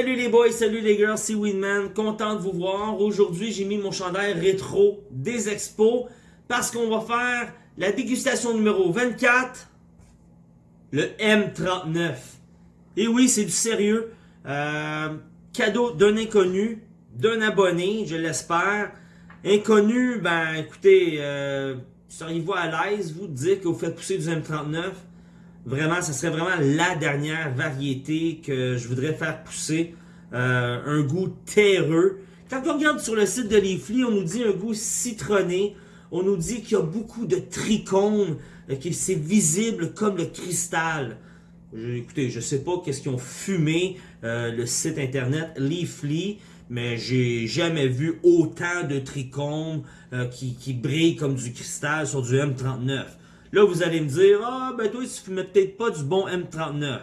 Salut les boys, salut les girls, c'est Winman, content de vous voir. Aujourd'hui, j'ai mis mon chandail rétro des expos parce qu'on va faire la dégustation numéro 24, le M39. Et oui, c'est du sérieux. Euh, cadeau d'un inconnu, d'un abonné, je l'espère. Inconnu, ben écoutez, euh, seriez-vous à l'aise, vous, de dire que vous faites pousser du M39? Vraiment, ce serait vraiment la dernière variété que je voudrais faire pousser. Euh, un goût terreux. Quand on regarde sur le site de Leafly, on nous dit un goût citronné. On nous dit qu'il y a beaucoup de trichomes, euh, que c'est visible comme le cristal. écoutez, je sais pas qu'est-ce qu'ils ont fumé euh, le site internet Leafly, mais j'ai jamais vu autant de trichomes qui, qui brillent comme du cristal sur du M39. Là, vous allez me dire, ah, ben toi, tu fumais peut-être pas du bon M39.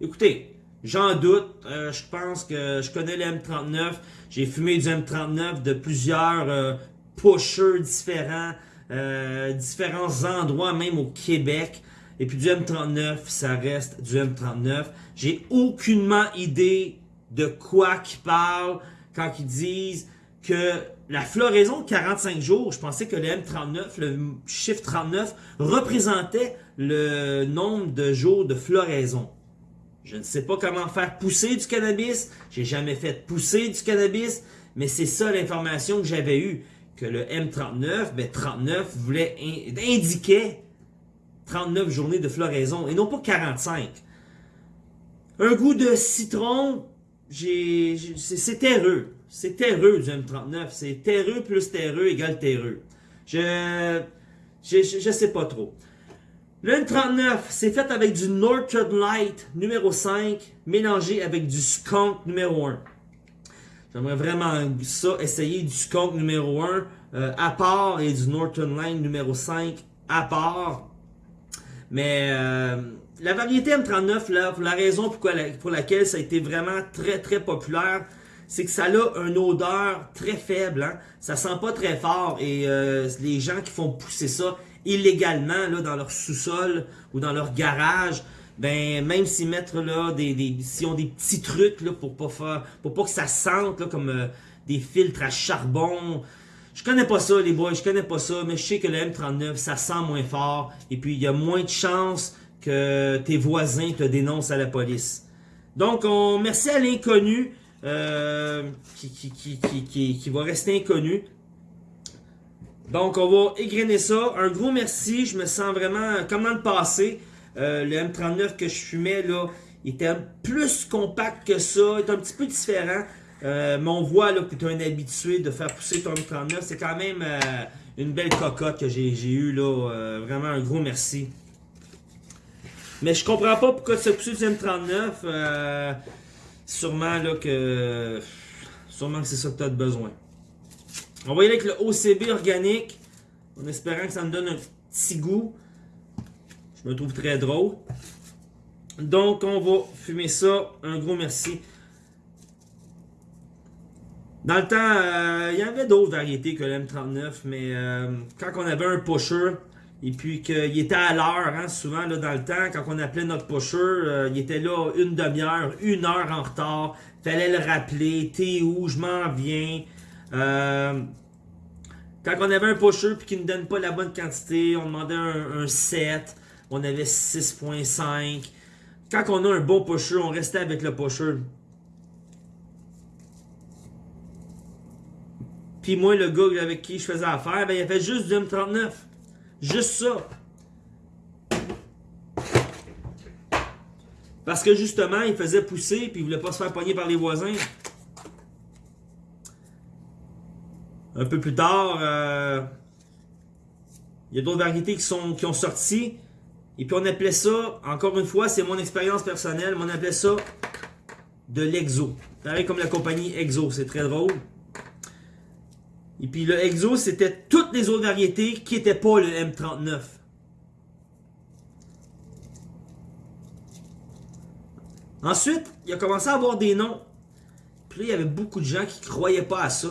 Écoutez, j'en doute. Euh, je pense que je connais le M39. J'ai fumé du M39 de plusieurs euh, pushers différents, euh, différents endroits, même au Québec. Et puis du M39, ça reste du M39. J'ai aucunement idée de quoi qu'ils parlent quand ils disent que la floraison de 45 jours, je pensais que le M39, le chiffre 39, représentait le nombre de jours de floraison. Je ne sais pas comment faire pousser du cannabis, j'ai jamais fait pousser du cannabis, mais c'est ça l'information que j'avais eue, que le M39, ben 39 voulait indiquait 39 journées de floraison et non pas 45. Un goût de citron, c'est terreux. C'est terreux du M39. C'est terreux plus terreux égale terreux. Je, je, je, sais pas trop. Le M39, c'est fait avec du Northern Light numéro 5 mélangé avec du Skunk numéro 1. J'aimerais vraiment ça, essayer du Skunk numéro 1 euh, à part et du Northern Light numéro 5 à part. Mais euh, la variété M39, là, la raison pour, pour laquelle ça a été vraiment très très populaire, c'est que ça a une odeur très faible. Hein? Ça sent pas très fort. Et euh, les gens qui font pousser ça illégalement là, dans leur sous-sol ou dans leur garage, ben même s'ils mettent là des, des s'ils ont des petits trucs là pour pas faire pour pas que ça sente là, comme euh, des filtres à charbon. Je connais pas ça les boys, je connais pas ça, mais je sais que le M39 ça sent moins fort et puis il y a moins de chances que tes voisins te dénoncent à la police. Donc on merci à l'inconnu euh, qui, qui, qui, va rester inconnu. Donc, on va égrener ça. Un gros merci. Je me sens vraiment comme dans le passé. Euh, le M39 que je fumais, là, était plus compact que ça. Il est un petit peu différent. Euh, mais on voit là, que tu es un habitué de faire pousser ton M39. C'est quand même une belle cocotte que j'ai eu. là. vraiment un gros merci. Mais je comprends pas pourquoi tu as poussé du M39. Sûrement là que. Sûrement que c'est ça que tu as besoin. On va y aller avec le OCB organique. En espérant que ça me donne un petit goût. Je me trouve très drôle. Donc, on va fumer ça. Un gros merci. Dans le temps, euh, il y avait d'autres variétés que le M39, mais euh, quand on avait un pusher, et puis qu'il était à l'heure, hein, souvent dans le temps, quand on appelait notre pusher, euh, il était là une demi-heure, une heure en retard. Fallait le rappeler, t'es où, je m'en viens. Euh, quand on avait un pusher puis qu'il ne donne pas la bonne quantité, on demandait un, 7, on avait 6.5. Quand on a un bon pusher, on restait avec le pusher. Puis moi, le gars avec qui je faisais affaire, ben, il a fait juste du M39. Juste ça. Parce que justement, il faisait pousser puis il voulait pas se faire pogner par les voisins. Un peu plus tard, euh, il y a d'autres variétés qui, sont, qui ont sorti. Et puis on appelait ça, encore une fois, c'est mon expérience personnelle, mais on appelait ça de l'exo. Pareil comme la compagnie Exo, c'est très drôle. Et puis le Exo, c'était toutes les autres variétés qui n'étaient pas le M39. Ensuite, il a commencé à avoir des noms. Puis là, il y avait beaucoup de gens qui ne croyaient pas à ça.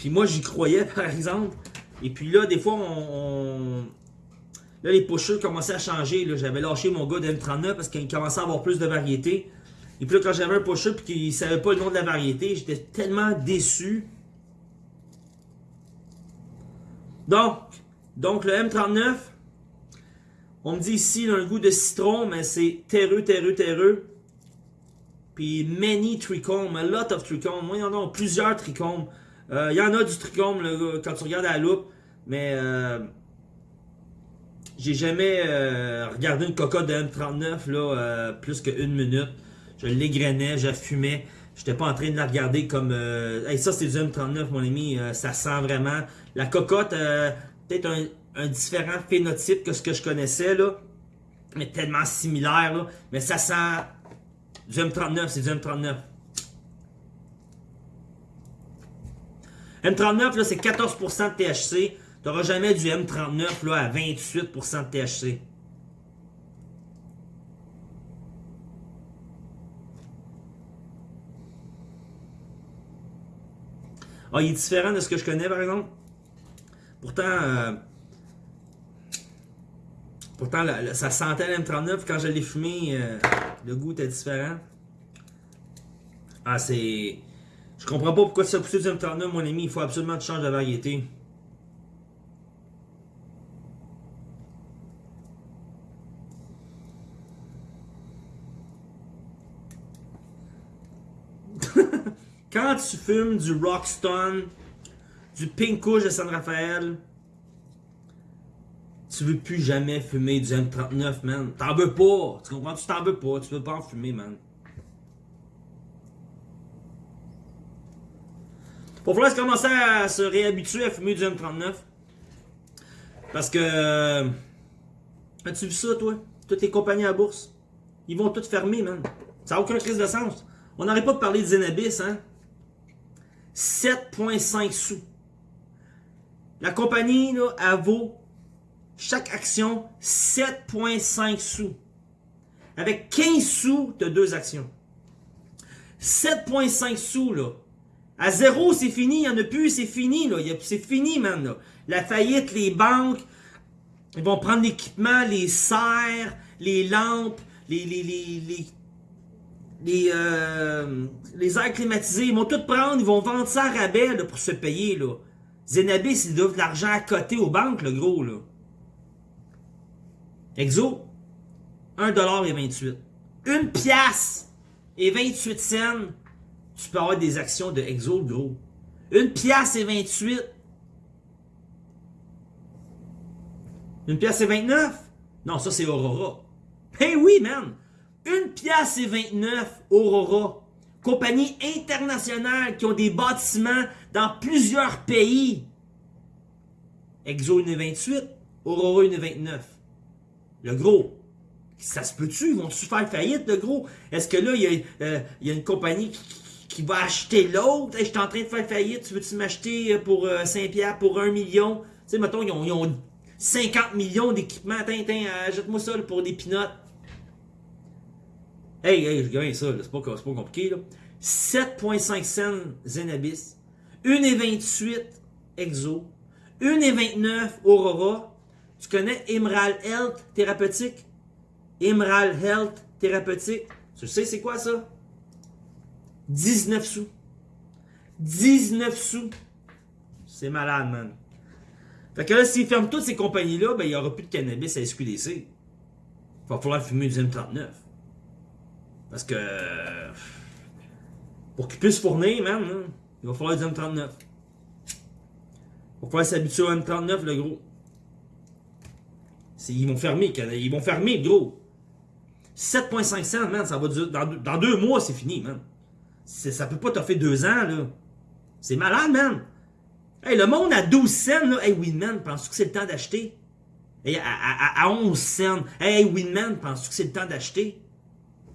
Puis moi, j'y croyais, par exemple. Et puis là, des fois, on... Là, les pushers commençaient à changer. J'avais lâché mon gars de M39 parce qu'il commençait à avoir plus de variétés. Et puis là, quand j'avais un pusher et qu'il ne savait pas le nom de la variété, j'étais tellement déçu. Donc, donc le M39, on me dit ici, il a un goût de citron, mais c'est terreux, terreux, terreux. Puis many trichomes, a lot of trichomes. Moi, il y en a plusieurs trichomes. Euh, il y en a du trichome quand tu regardes à la loupe, mais euh, j'ai jamais euh, regardé une cocotte de M39 là, plus qu'une minute. Je l'égrenais, je fumais. J'étais pas en train de la regarder comme... Ça, c'est du M39, mon ami. ça sent vraiment... La cocotte, peut-être un, différent phénotype que ce que je connaissais, là. Mais tellement similaire. Mais ça sent... Du M39, c'est du M39. M39, là, c'est 14% de THC. Tu n'auras jamais du M39 là, à 28% de THC. Ah, il est différent de ce que je connais, par exemple. Pourtant, euh, pourtant ça sentait le M39. Quand je l'ai fumé, euh, le goût était différent. Ah, c'est... Je comprends pas pourquoi ça poussé du M39, mon ami. Il faut absolument que tu changes de variété. Quand tu fumes du Rockstone, du Pink Kush de San Rafael, tu veux plus jamais fumer du M39, man. T'en veux pas. Tu comprends? Tu t'en veux pas. Tu veux pas en fumer, man. Va falloir commencer à se réhabituer à fumer du M39. Parce que... Euh, as-tu vu ça, toi? Toutes les compagnies à bourse. Ils vont toutes fermer, man. Ça n'a aucun crise de sens. On n'arrête pas de parler de Zenabis, hein? 7,5 sous. La compagnie, là, elle vaut chaque action 7,5 sous. Avec 15 sous, tu as deux actions. 7,5 sous, là. À zéro, c'est fini, il n'y en a plus, c'est fini, là. C'est fini, man, La faillite, les banques, ils vont prendre l'équipement, les serres, les lampes, les, les, les, les, les, euh, airs climatisés, ils vont tout prendre, ils vont vendre ça à rabais, pour se payer, là. Zenabis, ils doivent de l'argent à côté aux banques, le gros, là. Exo, 1,28$. Une pièce et 28 cents tu peux avoir des actions de Exo, gros. Une pièce et 28. Une pièce et 29? Non, ça c'est Aurora. Eh oui, man! Une pièce et 29, Aurora. Compagnie internationale qui ont des bâtiments dans plusieurs pays. Exo 1,28, Aurora 1,29. Le gros. Ça se peut-tu? Vont-tu faire faillite, le gros? Est-ce que là, il y, euh, il y a une compagnie qui, qui va acheter l'autre. je suis en train de faire faillite, tu veux-tu m'acheter euh, pour 5 euh, pierres pour 1 million? Tu sais, mettons, ils ont, 50 millions d'équipements. Tiens, tiens, achète-moi ça pour des pinottes. Hey, hey, je gagne ça, c'est pas, pas compliqué. 7,5 cents Zenabis, 1,28 Exo, 1,29 Aurora. Tu connais Emerald Health Thérapeutique? Emerald Health Thérapeutique. Tu sais c'est quoi ça? 19 sous. 19 sous. C'est malade, man. Fait que là, s'ils ferment toutes ces compagnies-là, ben, il n'y aura plus de cannabis à SQDC. Il va falloir fumer du M39. Parce que... Pour qu'ils puissent fournir, man, il va falloir du M39. Il va falloir s'habituer au M39, le gros. Ils vont fermer, ils vont fermer, gros. 7,5 cents, man, ça va durer... Dans, dans deux mois, c'est fini, man. Ça peut pas fait deux ans, là. C'est malade, man. Hey, le monde à 12 cents, là. Hey, Winman, penses-tu que c'est le temps d'acheter? Hey, à, 11 cents. Hey, Winman, penses-tu que c'est le temps d'acheter?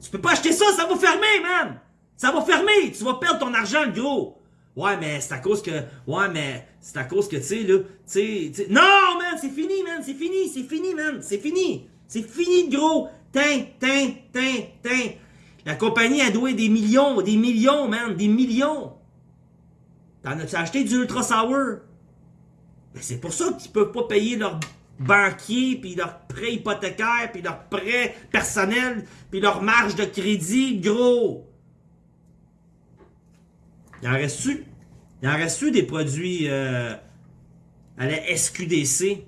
Tu peux pas acheter ça, ça va fermer, man! Ça va fermer! Tu vas perdre ton argent, gros! Ouais, mais c'est à cause que... Ouais, mais c'est à cause que, tu sais, là... Tu sais... Non, man! C'est fini, man! C'est fini! C'est fini, man! C'est fini! C'est fini, gros! Tin, tin, tin, tin! La compagnie a doué des millions, des millions, man, des millions. T'en as-tu acheté du Ultra Sour? Ben c'est pour ça qu'ils peuvent pas payer leurs banquiers, puis leurs prêts hypothécaires, puis leurs prêts personnels, puis leur marge de crédit, gros. Il en reste-tu? Il en reste-tu des produits euh, à la SQDC?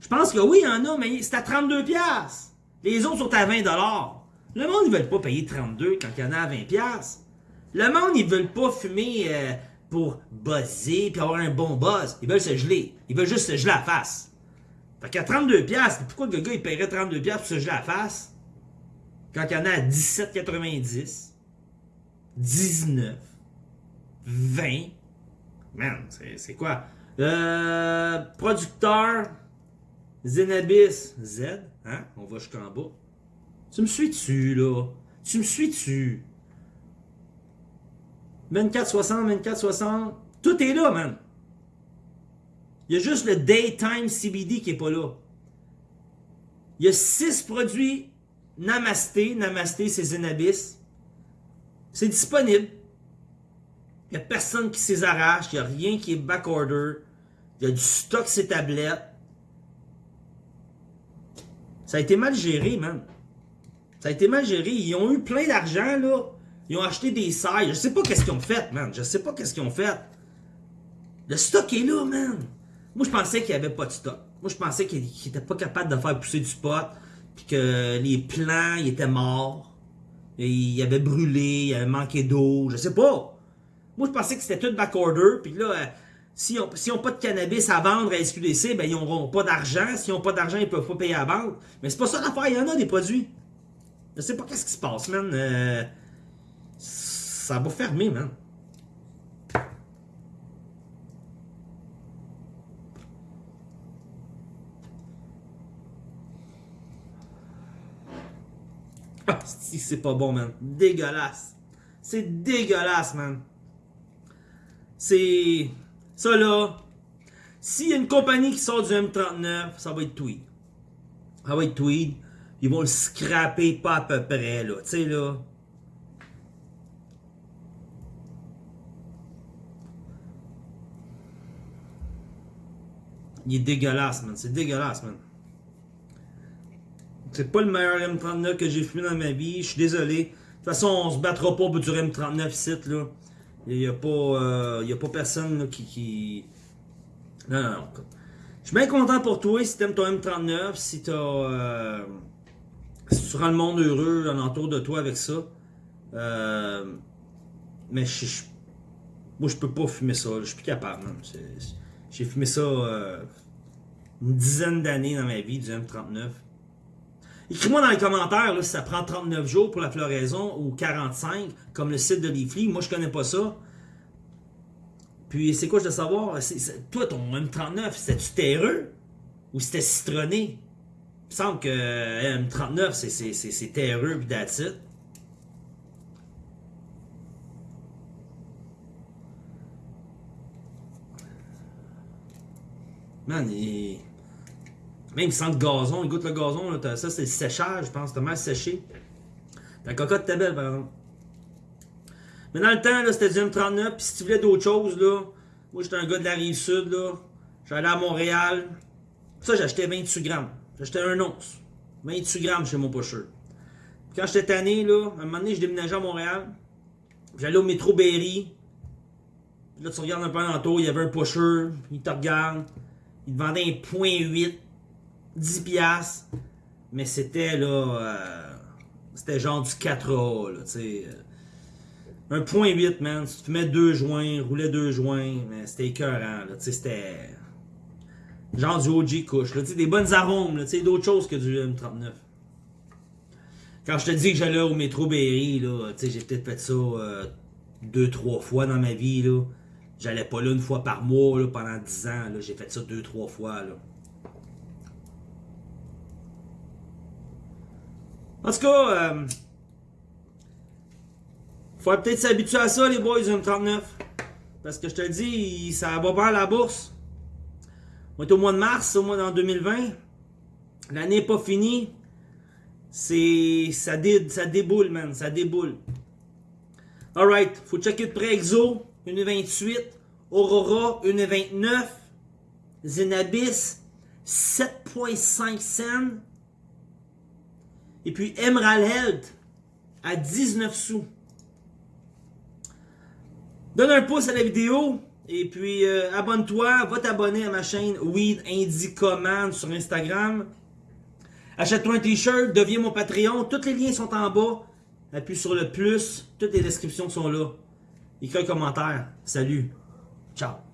Je pense que oui, il y en a, mais c'est à 32$. Les autres sont à 20$. Le monde, ils veulent pas payer 32$ quand il y en a à 20$. Le monde, ils veulent pas fumer euh, pour buzzer puis avoir un bon buzz. Ils veulent se geler. Ils veulent juste se geler la face. Fait qu'à 32$, pourquoi le gars il paierait 32$ pour se geler la face? Quand il y en a à 17,90$, 19$, 20$. Man, c'est quoi? Euh, producteur, Zenabis, Z, hein? On va jusqu'en bas. Tu me suis-tu, là? Tu me suis-tu? 2460, 2460, tout est là, man. Il y a juste le Daytime CBD qui est pas là. Il y a 6 produits Namasté. Namasté, c'est Zenabis. C'est disponible. Il n'y a personne qui s'y arrache. Il n'y a rien qui est backorder. Il y a du stock ces tablettes. Ça a été mal géré, man. Ça a été mal géré. Ils ont eu plein d'argent, là. Ils ont acheté des sailles. Je sais pas qu'est-ce qu'ils ont fait, man. Je sais pas qu'est-ce qu'ils ont fait. Le stock est là, man. Moi, je pensais qu'il n'y avait pas de stock. Moi, je pensais qu'ils n'étaient pas capables de faire pousser du pot. Puis que les plants, ils étaient morts. Ils avaient brûlé, ils avaient manqué d'eau. Je sais pas. Moi, je pensais que c'était tout backorder. Puis là, euh, S'ils n'ont pas de cannabis à vendre à SQDC, ben ils n'auront pas d'argent. S'ils n'ont pas d'argent, ils ne peuvent pas payer à vendre. Mais c'est pas ça l'affaire, il y en a des produits. Je sais pas qu'est-ce qui se passe, man. Euh, ça va fermer, man. Ah, c'est pas bon, man. Dégueulasse. C'est dégueulasse, man. C'est... Ça là, s'il y a une compagnie qui sort du M39, ça va être Tweed. Ça va être Tweed. Ils vont le scraper pas à peu près, là. Tu sais, là. Il est dégueulasse, man. C'est dégueulasse, man. C'est pas le meilleur M39 que j'ai fumé dans ma vie. Je suis désolé. De toute façon, on se battra pas pour du M39 ici, là. Il n'y a, pas, euh, a pas personne qui, qui, Non, non, non. Je suis bien content pour toi si t'aimes ton M39, si t'as... Euh, si tu rends le monde heureux alentour de toi avec ça. Euh, mais je, moi, je peux pas fumer ça. Je suis plus capable. J'ai fumé ça euh, une dizaine d'années dans ma vie, du M39. Écris-moi dans les commentaires si ça prend 39 jours pour la floraison ou 45, comme le site de Leafly. Moi, je connais pas ça. Puis, c'est quoi, je veux savoir? toi, ton M39, c'était-tu terreux? Ou c'était citronné? Il me semble que euh, M39, c'est terreux that's it. Man, il... Même sans le gazon, il goûte le gazon, ça c'est le séchage, je pense, t'as mal séché. Ta cocotte était belle, par exemple. Mais dans le temps, c'était du M39, puis si tu voulais d'autres choses, là, moi j'étais un gars de la rive sud, là, j'allais à Montréal, ça j'achetais 28 grammes, j'achetais un once, 28 grammes chez mon pusher. quand j'étais tanné, là, à un moment donné, je déménageais à Montréal, j'allais au métro Berry, là tu regardes un peu en il y avait un pusher, il te regarde, il te vendait un point 8, 10 piastres. Mais c'était là. Euh, c'était genre du 4A, là, tu sais. Euh. Un point 8, man. Tu te mets deux joints, roulais deux joints, mais c'était écœurant, là, tu sais, c'était. Genre du OG couche, des bonnes arômes, d'autres choses que du M39. Quand je te dis que j'allais au métro Berry, j'ai peut-être fait ça euh, deux, trois fois dans ma vie. J'allais pas là une fois par mois, là, pendant 10 ans. J'ai fait ça deux, trois fois. En tout cas, euh, faut peut-être s'habituer à ça, les boys du M39. Parce que je te le dis, ça va pas à la bourse. On est au mois de mars, au mois d'en 2020. L'année n'est pas finie. C'est. Ça, déboule, man. Ça déboule. Alright. Faut checker de près Exo, 1,28. Aurora, 1,29. Zenabis, 7,5 cents. Et puis Emerald Health à 19 sous. Donne un pouce à la vidéo. Et puis, euh, abonne-toi. Va t'abonner à ma chaîne Weed Indie Command sur Instagram. Achète-toi un t-shirt. Deviens mon Patreon. Tous les liens sont en bas. Appuie sur le plus. Toutes les descriptions sont là. Écris un commentaire. Salut. Ciao.